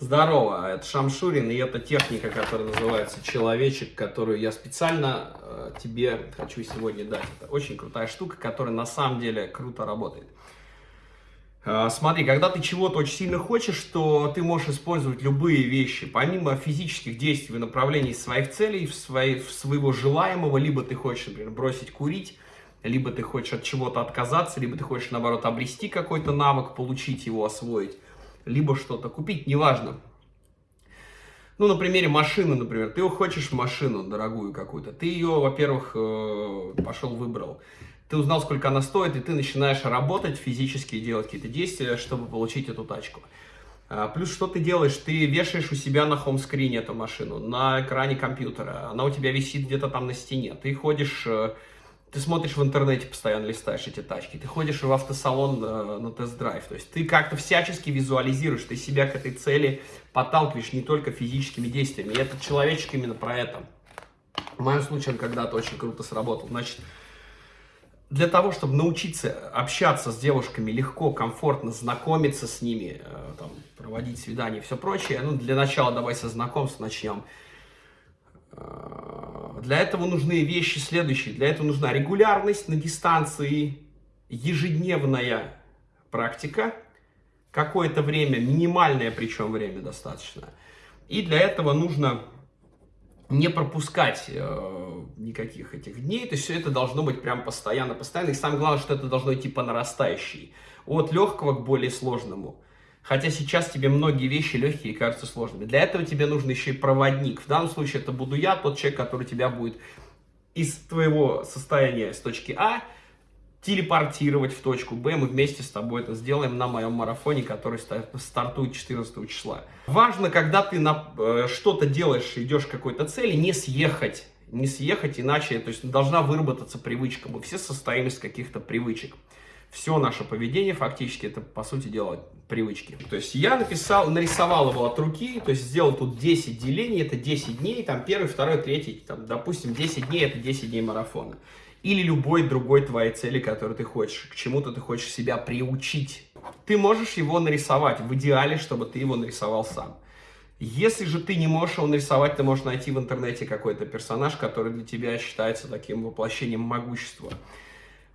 Здорово, это Шамшурин, и это техника, которая называется «Человечек», которую я специально э, тебе хочу сегодня дать. Это очень крутая штука, которая на самом деле круто работает. Э, смотри, когда ты чего-то очень сильно хочешь, то ты можешь использовать любые вещи. Помимо физических действий в направлении своих целей, в, своей, в своего желаемого, либо ты хочешь, например, бросить курить, либо ты хочешь от чего-то отказаться, либо ты хочешь, наоборот, обрести какой-то навык, получить его, освоить либо что-то купить, неважно. Ну, на примере машины, например, ты хочешь машину дорогую какую-то, ты ее, во-первых, э, пошел выбрал, ты узнал, сколько она стоит, и ты начинаешь работать физически, делать какие-то действия, чтобы получить эту тачку. А, плюс что ты делаешь? Ты вешаешь у себя на хом-скрине эту машину, на экране компьютера, она у тебя висит где-то там на стене, ты ходишь э, ты смотришь в интернете, постоянно листаешь эти тачки, ты ходишь в автосалон э, на тест-драйв, то есть ты как-то всячески визуализируешь, ты себя к этой цели подталкиваешь не только физическими действиями, и этот человечек именно про это. В моем случае он когда-то очень круто сработал. Значит, для того, чтобы научиться общаться с девушками легко, комфортно, знакомиться с ними, э, там, проводить свидания и все прочее, ну, для начала давай со знакомств начнем. Э, для этого нужны вещи следующие. Для этого нужна регулярность на дистанции, ежедневная практика, какое-то время, минимальное причем время достаточно. И для этого нужно не пропускать э, никаких этих дней, то есть все это должно быть прям постоянно, постоянно. И самое главное, что это должно идти по нарастающей, от легкого к более сложному. Хотя сейчас тебе многие вещи легкие кажутся сложными. Для этого тебе нужен еще и проводник. В данном случае это буду я, тот человек, который тебя будет из твоего состояния с точки А телепортировать в точку Б. Мы вместе с тобой это сделаем на моем марафоне, который стартует 14 числа. Важно, когда ты на э, что-то делаешь, идешь к какой-то цели, не съехать. Не съехать, иначе то есть, должна выработаться привычка. Мы все состоим из каких-то привычек все наше поведение фактически это, по сути дела, привычки. То есть я написал, нарисовал его от руки, то есть сделал тут 10 делений, это 10 дней, там первый, второй, третий, там, допустим, 10 дней это 10 дней марафона. Или любой другой твоей цели, которую ты хочешь, к чему-то ты хочешь себя приучить. Ты можешь его нарисовать, в идеале, чтобы ты его нарисовал сам. Если же ты не можешь его нарисовать, ты можешь найти в интернете какой-то персонаж, который для тебя считается таким воплощением могущества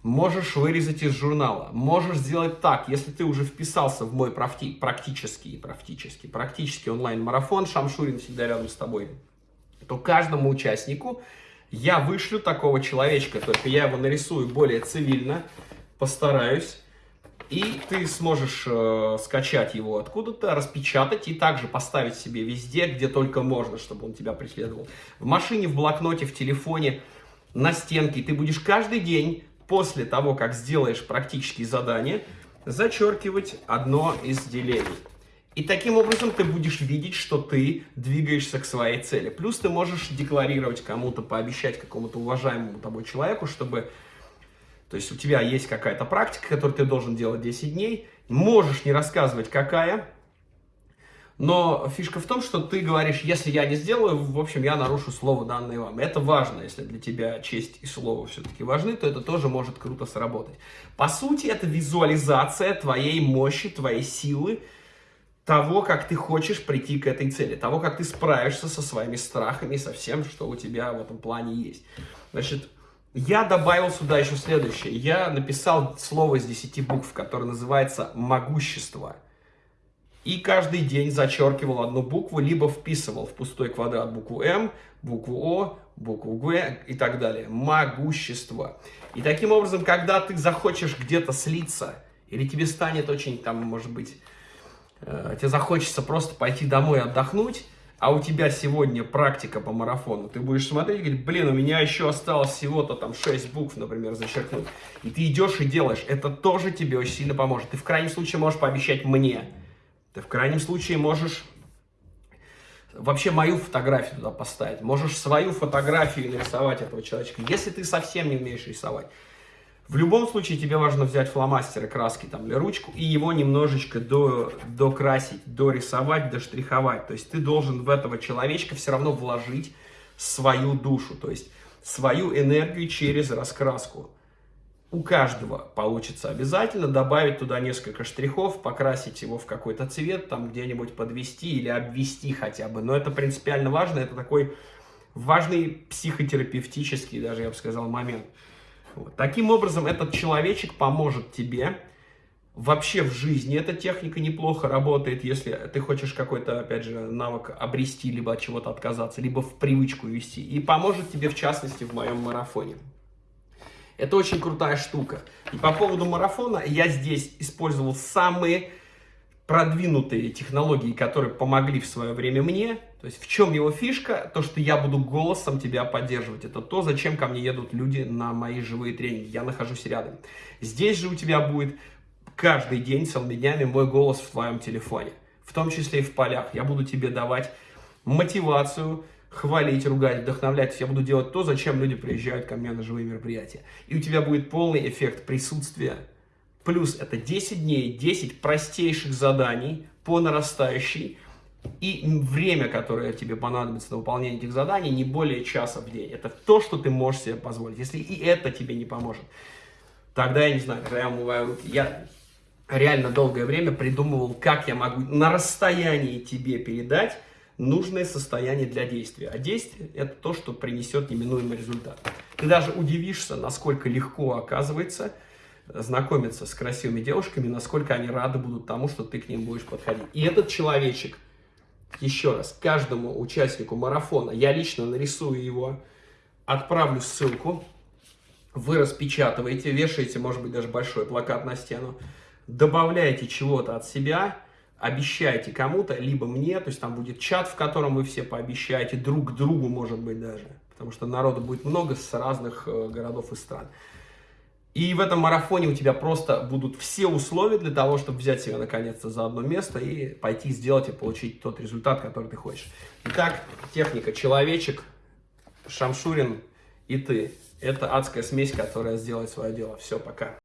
можешь вырезать из журнала, можешь сделать так, если ты уже вписался в мой практи практический, практический, практический онлайн-марафон, Шамшурин всегда рядом с тобой, то каждому участнику я вышлю такого человечка, только я его нарисую более цивильно, постараюсь, и ты сможешь э, скачать его откуда-то, распечатать и также поставить себе везде, где только можно, чтобы он тебя преследовал. В машине, в блокноте, в телефоне, на стенке. Ты будешь каждый день после того, как сделаешь практические задания, зачеркивать одно из делений. И таким образом ты будешь видеть, что ты двигаешься к своей цели. Плюс ты можешь декларировать кому-то, пообещать какому-то уважаемому тобой человеку, чтобы... То есть у тебя есть какая-то практика, которую ты должен делать 10 дней. Можешь не рассказывать, какая, но фишка в том, что ты говоришь, если я не сделаю, в общем, я нарушу слово, данное вам. Это важно, если для тебя честь и слово все-таки важны, то это тоже может круто сработать. По сути, это визуализация твоей мощи, твоей силы, того, как ты хочешь прийти к этой цели, того, как ты справишься со своими страхами, со всем, что у тебя в этом плане есть. Значит, я добавил сюда еще следующее. Я написал слово из 10 букв, которое называется «могущество». И каждый день зачеркивал одну букву, либо вписывал в пустой квадрат букву М, букву О, букву Г и так далее. Могущество. И таким образом, когда ты захочешь где-то слиться, или тебе станет очень, там, может быть, э, тебе захочется просто пойти домой отдохнуть, а у тебя сегодня практика по марафону, ты будешь смотреть и говорить, блин, у меня еще осталось всего-то там 6 букв, например, зачеркнуть. И ты идешь и делаешь. Это тоже тебе очень сильно поможет. Ты в крайнем случае можешь пообещать мне, ты в крайнем случае можешь вообще мою фотографию туда поставить. Можешь свою фотографию нарисовать этого человечка, если ты совсем не умеешь рисовать. В любом случае тебе важно взять фломастер и краски там, или ручку и его немножечко до, докрасить, дорисовать, доштриховать. То есть ты должен в этого человечка все равно вложить свою душу, то есть свою энергию через раскраску. У каждого получится обязательно добавить туда несколько штрихов, покрасить его в какой-то цвет, там где-нибудь подвести или обвести хотя бы. Но это принципиально важно, это такой важный психотерапевтический, даже я бы сказал, момент. Вот. Таким образом, этот человечек поможет тебе вообще в жизни. Эта техника неплохо работает, если ты хочешь какой-то, опять же, навык обрести, либо от чего-то отказаться, либо в привычку вести. И поможет тебе, в частности, в моем марафоне. Это очень крутая штука. И по поводу марафона я здесь использовал самые продвинутые технологии, которые помогли в свое время мне. То есть в чем его фишка? То, что я буду голосом тебя поддерживать. Это то, зачем ко мне едут люди на мои живые тренинги. Я нахожусь рядом. Здесь же у тебя будет каждый день, целыми днями мой голос в твоем телефоне. В том числе и в полях. Я буду тебе давать мотивацию, хвалить, ругать, вдохновлять. Я буду делать то, зачем люди приезжают ко мне на живые мероприятия. И у тебя будет полный эффект присутствия. Плюс это 10 дней, 10 простейших заданий по нарастающей. И время, которое тебе понадобится на выполнение этих заданий, не более часа в день. Это то, что ты можешь себе позволить. Если и это тебе не поможет, тогда я не знаю, когда я умываю руки. Я реально долгое время придумывал, как я могу на расстоянии тебе передать нужное состояние для действия. А действие – это то, что принесет неминуемый результат. Ты даже удивишься, насколько легко оказывается знакомиться с красивыми девушками, насколько они рады будут тому, что ты к ним будешь подходить. И этот человечек, еще раз, каждому участнику марафона, я лично нарисую его, отправлю ссылку, вы распечатываете, вешаете, может быть, даже большой плакат на стену, добавляете чего-то от себя – обещаете кому-то, либо мне, то есть там будет чат, в котором вы все пообещаете друг другу, может быть, даже, потому что народу будет много с разных э, городов и стран. И в этом марафоне у тебя просто будут все условия для того, чтобы взять себя наконец-то за одно место и пойти сделать и получить тот результат, который ты хочешь. Итак, техника человечек, Шамшурин и ты. Это адская смесь, которая сделает свое дело. Все, пока.